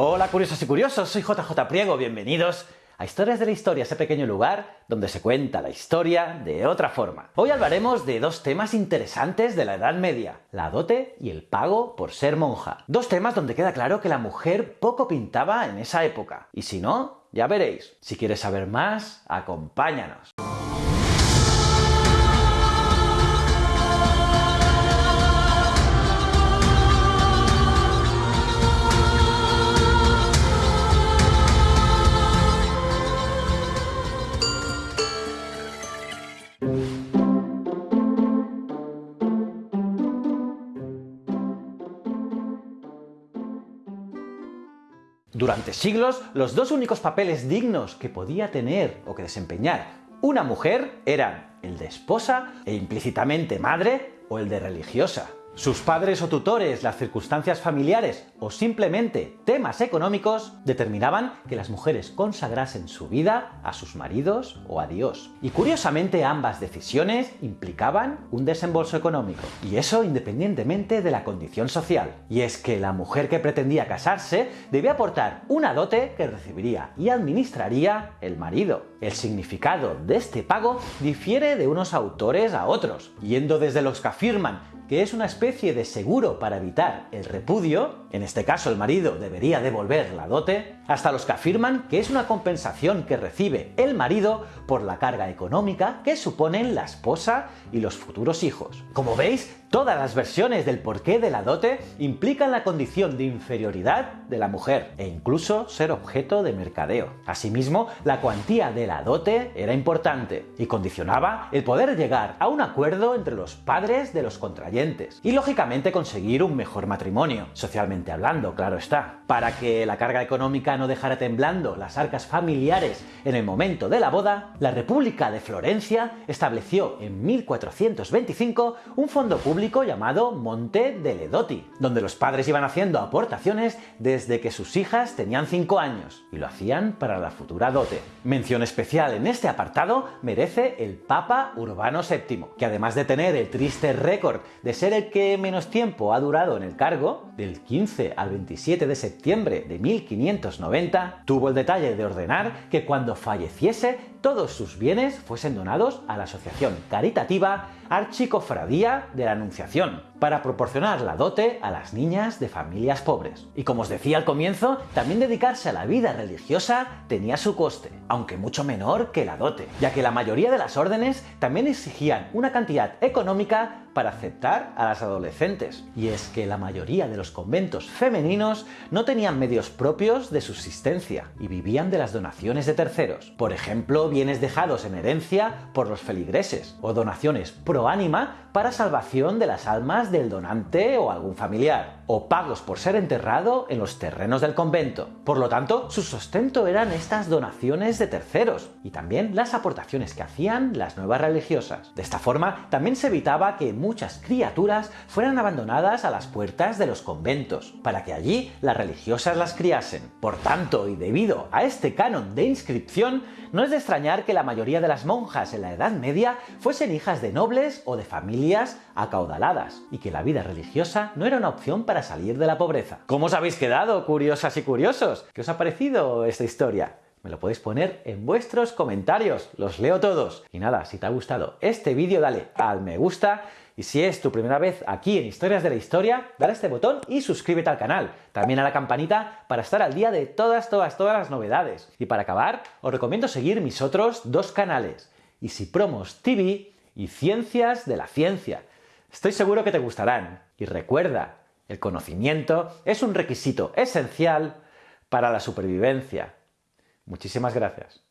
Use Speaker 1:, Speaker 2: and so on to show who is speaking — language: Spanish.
Speaker 1: Hola curiosos y curiosos, soy JJ Priego, bienvenidos a Historias de la Historia, ese pequeño lugar donde se cuenta la historia de otra forma. Hoy hablaremos de dos temas interesantes de la Edad Media, la dote y el pago por ser monja. Dos temas donde queda claro que la mujer poco pintaba en esa época. Y si no, ya veréis. Si quieres saber más, acompáñanos. Durante siglos, los dos únicos papeles dignos que podía tener o que desempeñar una mujer eran el de esposa e implícitamente madre o el de religiosa. Sus padres o tutores, las circunstancias familiares o simplemente temas económicos determinaban que las mujeres consagrasen su vida a sus maridos o a Dios. Y curiosamente ambas decisiones implicaban un desembolso económico. Y eso independientemente de la condición social. Y es que la mujer que pretendía casarse debía aportar una dote que recibiría y administraría el marido. El significado de este pago difiere de unos autores a otros, yendo desde los que afirman que es una especie de seguro para evitar el repudio, en este caso el marido debería devolver la dote, hasta los que afirman que es una compensación que recibe el marido por la carga económica que suponen la esposa y los futuros hijos. Como veis, todas las versiones del porqué de la dote implican la condición de inferioridad de la mujer e incluso ser objeto de mercadeo. Asimismo, la cuantía de la dote era importante y condicionaba el poder llegar a un acuerdo entre los padres de los contrayentes y lógicamente conseguir un mejor matrimonio, socialmente hablando, claro está. Para que la carga económica no dejara temblando las arcas familiares en el momento de la boda, la República de Florencia estableció en 1425 un fondo público llamado Monte de Ledoti, donde los padres iban haciendo aportaciones desde que sus hijas tenían 5 años, y lo hacían para la futura dote. Mención especial en este apartado merece el Papa Urbano VII, que además de tener el triste récord ser el que menos tiempo ha durado en el cargo, del 15 al 27 de septiembre de 1590, tuvo el detalle de ordenar que cuando falleciese todos sus bienes fuesen donados a la asociación caritativa Archicofradía de la Anunciación, para proporcionar la dote a las niñas de familias pobres. Y como os decía al comienzo, también dedicarse a la vida religiosa tenía su coste, aunque mucho menor que la dote, ya que la mayoría de las órdenes también exigían una cantidad económica para aceptar a las adolescentes. Y es que la mayoría de los conventos femeninos no tenían medios propios de subsistencia y vivían de las donaciones de terceros. Por ejemplo, bienes dejados en herencia por los feligreses o donaciones pro ánima para salvación de las almas del donante o algún familiar, o pagos por ser enterrado en los terrenos del convento. Por lo tanto, su sustento eran estas donaciones de terceros y también las aportaciones que hacían las nuevas religiosas. De esta forma, también se evitaba que muchas criaturas fueran abandonadas a las puertas de los conventos, para que allí las religiosas las criasen. Por tanto, y debido a este canon de inscripción, no es de extrañar que la mayoría de las monjas en la Edad Media fuesen hijas de nobles o de familias acaudaladas, y que la vida religiosa no era una opción para salir de la pobreza. ¿Cómo os habéis quedado, curiosas y curiosos? ¿Qué os ha parecido esta historia? Me lo podéis poner en vuestros comentarios, los leo todos. Y nada, si te ha gustado este vídeo, dale al me gusta y si es tu primera vez aquí en Historias de la Historia, dale a este botón y suscríbete al canal. También a la campanita para estar al día de todas, todas, todas las novedades. Y para acabar, os recomiendo seguir mis otros dos canales, Promos TV y Ciencias de la Ciencia. Estoy seguro que te gustarán. Y recuerda, el conocimiento es un requisito esencial para la supervivencia. Muchísimas gracias.